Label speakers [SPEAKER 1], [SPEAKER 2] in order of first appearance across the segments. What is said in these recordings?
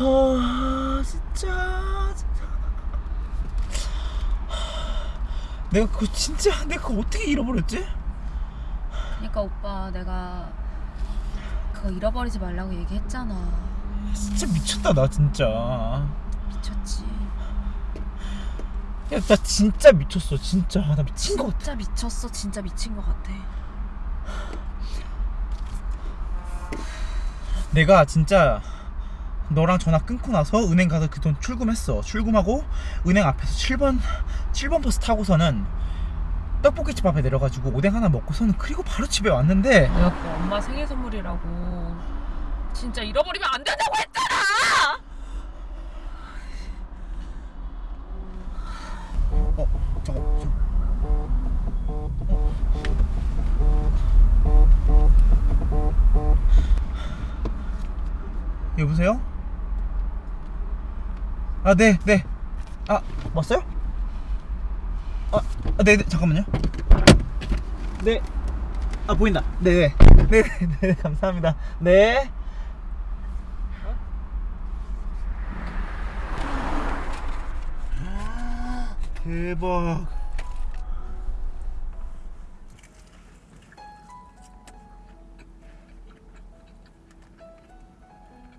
[SPEAKER 1] 아 진짜 내가 그거 진짜 내가 그거 어떻게 잃어버렸지?
[SPEAKER 2] 그러니까 오빠 내가 그거 잃어버리지 말라고 얘기했잖아.
[SPEAKER 1] 진짜 미쳤다 나 진짜
[SPEAKER 2] 미쳤지.
[SPEAKER 1] 야 나 진짜 미쳤어 진짜 나 미친 거 같아
[SPEAKER 2] 진짜 미쳤어. 진짜 미친 것 같아.
[SPEAKER 1] 내가 진짜 너랑 전화 끊고 나서 은행 가서 그 돈 출금했어 출금하고 은행 앞에서 7번 7번 버스 타고서는 떡볶이집 앞에 내려가지고 오뎅 하나 먹고서는 그리고 바로 집에 왔는데
[SPEAKER 2] 내가 그 엄마 생일 선물이라고 진짜 잃어버리면 안 된다고 했잖아.
[SPEAKER 1] 어 저거 저 여보세요? 아, 네, 네. 아, 왔어요? 아, 아, 네, 네, 잠깐만요. 네. 아, 보인다. 네, 네. 네, 네, 네, 감사합니다. 네. 대박.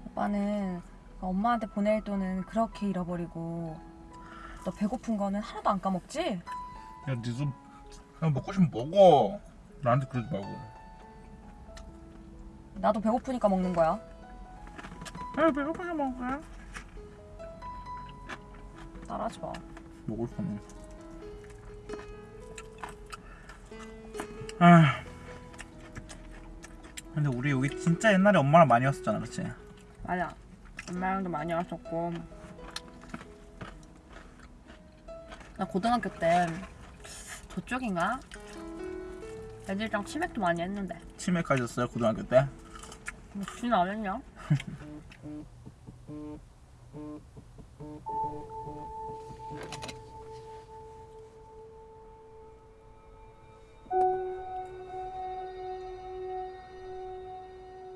[SPEAKER 2] 오빠는 엄마한테 보낼 돈은 그렇게 잃어버리고 너 배고픈 거는 하나도 안 까먹지?
[SPEAKER 1] 야, 니좀 그냥 먹고 싶으면 먹어. 나한테 그러지 말고.
[SPEAKER 2] 나도 배고프니까 먹는 거야.
[SPEAKER 1] 아, 배고프게 먹어.
[SPEAKER 2] 따라하지 마.
[SPEAKER 1] 먹을 거네. 아. 근데 우리 여기 진짜 옛날에 엄마랑 많이 왔었잖아, 그렇지?
[SPEAKER 2] 맞아. 엄마랑도 많이 왔었고. 나 고등학교 때 저쪽인가? 애들이랑 치맥도 많이 했는데.
[SPEAKER 1] 치맥까지 했어요 고등학교 때.
[SPEAKER 2] 무슨 안 했냐?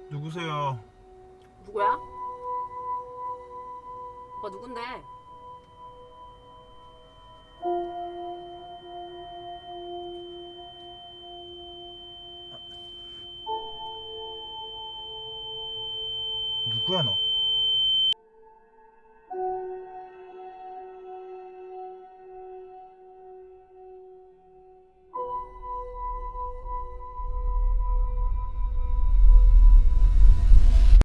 [SPEAKER 1] 누구세요?
[SPEAKER 2] 누구야? 오빠 누군데?
[SPEAKER 1] 누구야 너?